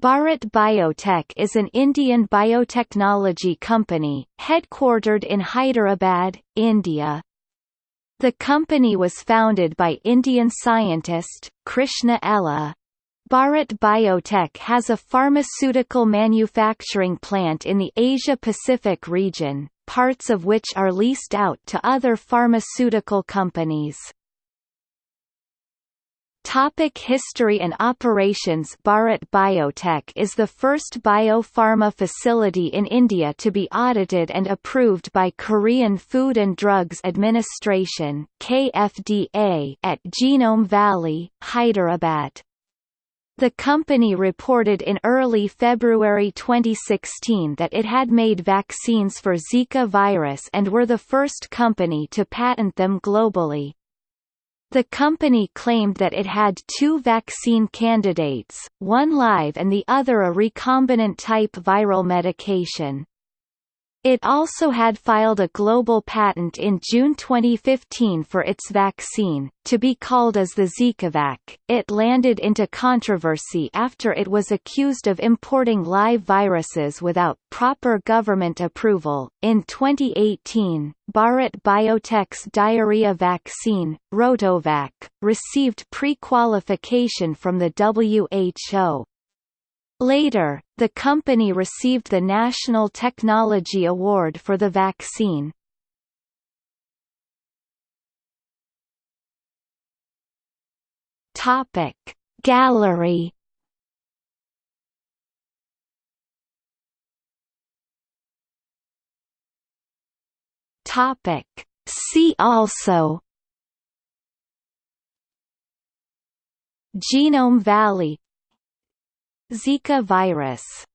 Bharat Biotech is an Indian biotechnology company, headquartered in Hyderabad, India. The company was founded by Indian scientist, Krishna Ella. Bharat Biotech has a pharmaceutical manufacturing plant in the Asia-Pacific region, parts of which are leased out to other pharmaceutical companies. Topic history and operations Bharat Biotech is the first biopharma facility in India to be audited and approved by Korean Food and Drugs Administration KFDA at Genome Valley, Hyderabad. The company reported in early February 2016 that it had made vaccines for Zika virus and were the first company to patent them globally. The company claimed that it had two vaccine candidates, one live and the other a recombinant type viral medication. It also had filed a global patent in June 2015 for its vaccine, to be called as the ZikaVac. It landed into controversy after it was accused of importing live viruses without proper government approval. In 2018, Bharat Biotech's diarrhea vaccine, Rotavac, received pre-qualification from the WHO. Later, the company received the National Technology Award for the vaccine. Topic Gallery Topic See also Genome Valley Zika virus